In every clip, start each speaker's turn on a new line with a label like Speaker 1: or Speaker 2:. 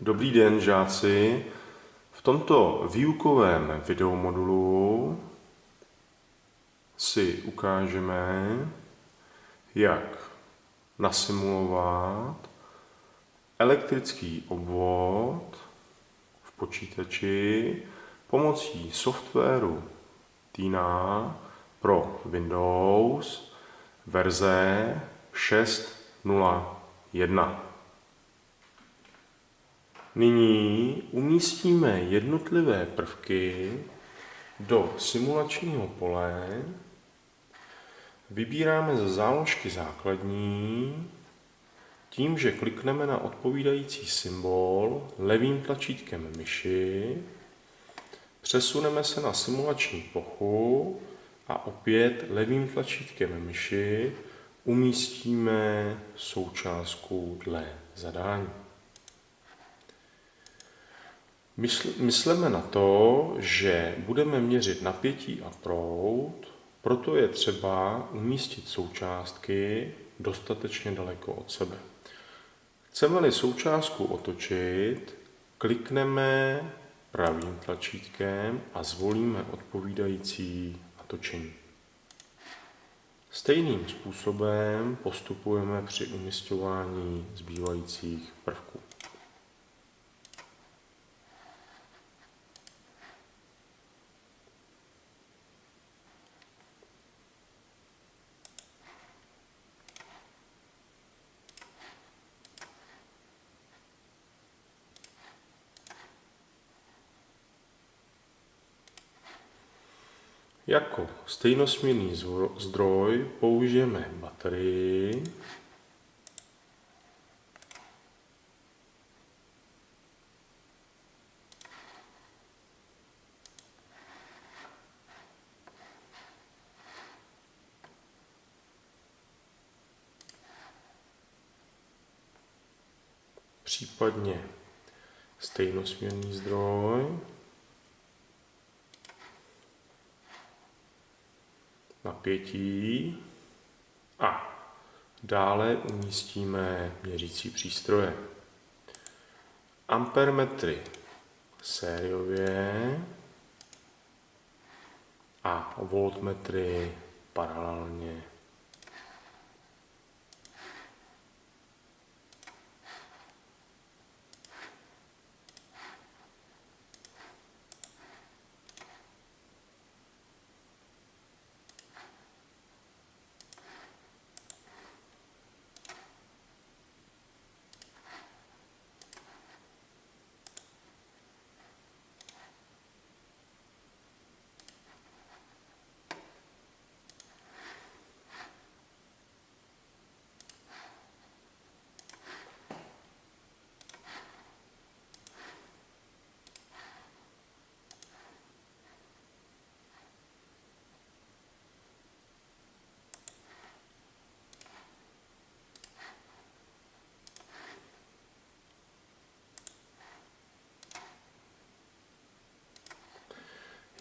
Speaker 1: Dobrý den, žáci. V tomto výukovém videomodulu si ukážeme, jak nasimulovat elektrický obvod v počítači pomocí softwaru Tina pro Windows verze 6.0.1. Nyní umístíme jednotlivé prvky do simulačního pole. Vybíráme ze záložky základní tím, že klikneme na odpovídající symbol levým tlačítkem myši, přesuneme se na simulační plochu a opět levým tlačítkem myši umístíme součástku dle zadání. Myslíme na to, že budeme měřit napětí a proud, proto je třeba umístit součástky dostatečně daleko od sebe. Chceme-li součástku otočit, klikneme pravým tlačítkem a zvolíme odpovídající natočení. Stejným způsobem postupujeme při umistování zbývajících prvků. Jako stejnosměrný zdroj použijeme baterii, případně stejnosměrný zdroj. Napětí a dále umístíme měřící přístroje. Ampermetry sériově a voltmetry paralelně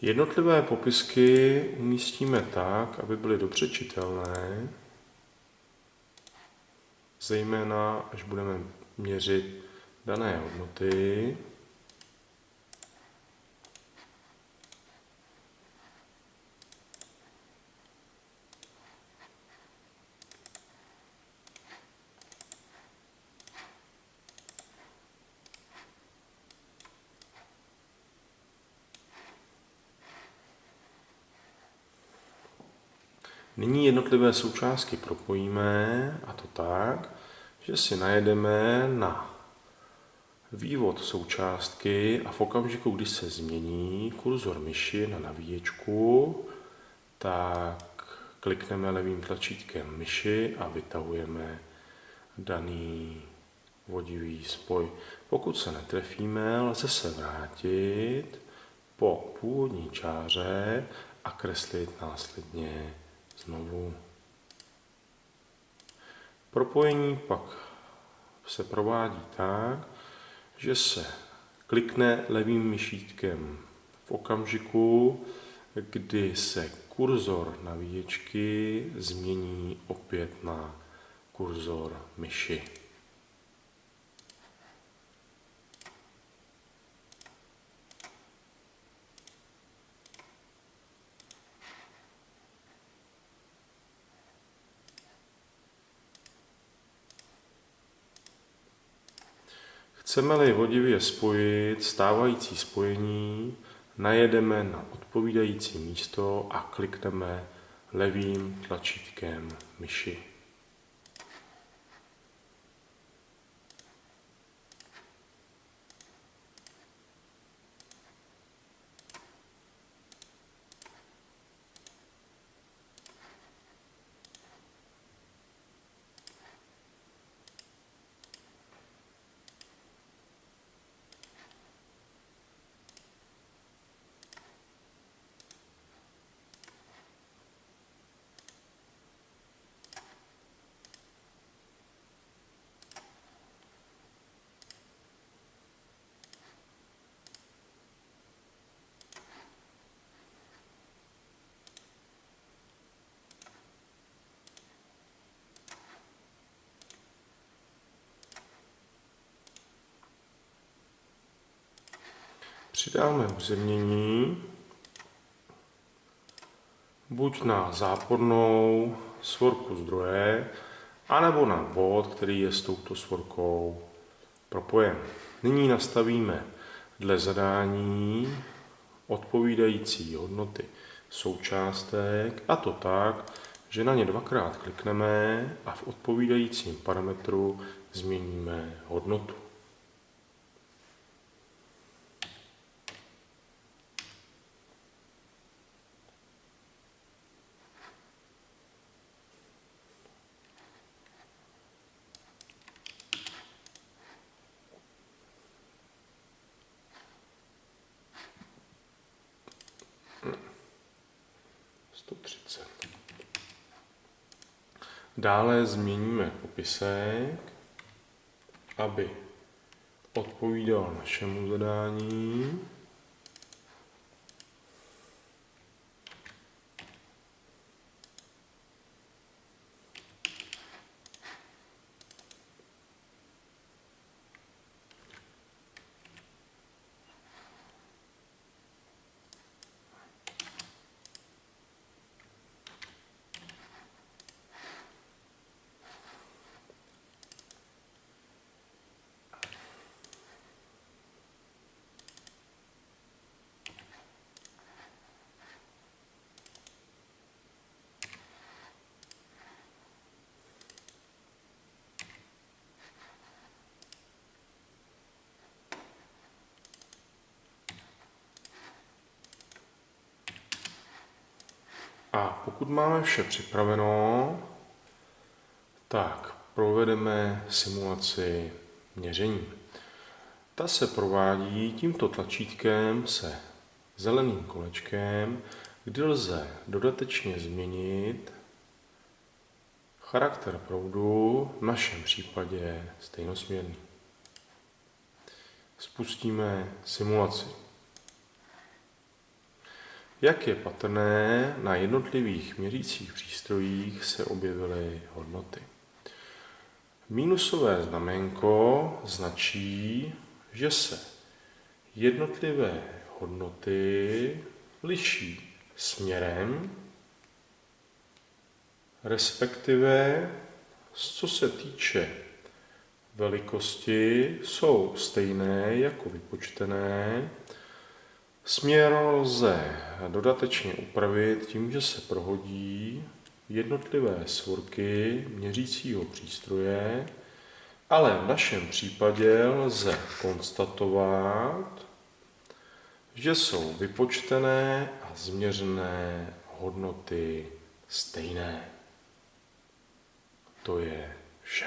Speaker 1: Jednotlivé popisky umístíme tak, aby byly dobře čitelné, zejména až budeme měřit dané hodnoty. Nyní jednotlivé součástky propojíme a to tak, že si najedeme na vývod součástky a v okamžiku, kdy se změní kurzor myši na navíječku, tak klikneme levým tlačítkem myši a vytahujeme daný vodivý spoj. Pokud se netrefíme, lze se vrátit po původní čáře a kreslit následně znovu. Propojení pak se provádí tak, že se klikne levým myšítkem v okamžiku, kdy se kurzor navíječky změní opět na kurzor myši. Chceme-li vodivě spojit stávající spojení, najedeme na odpovídající místo a klikneme levým tlačítkem myši. Přidáme uzemnění buď na zápornou svorku zdroje, anebo na bod, který je s touto svorkou propojen. Nyní nastavíme dle zadání odpovídající hodnoty součástek a to tak, že na ně dvakrát klikneme a v odpovídajícím parametru změníme hodnotu. Dále změníme popisek, aby odpovídal našemu zadání. A pokud máme vše připraveno, tak provedeme simulaci měření. Ta se provádí tímto tlačítkem se zeleným kolečkem, kdy lze dodatečně změnit charakter proudu, v našem případě stejnosměrný. Spustíme simulaci. Jak je patrné, na jednotlivých měřících přístrojích se objevily hodnoty. Mínusové znamenko značí, že se jednotlivé hodnoty liší směrem, respektive co se týče velikosti, jsou stejné jako vypočtené, Směr lze dodatečně upravit tím, že se prohodí jednotlivé svorky měřícího přístroje, ale v našem případě lze konstatovat, že jsou vypočtené a změřené hodnoty stejné. To je vše.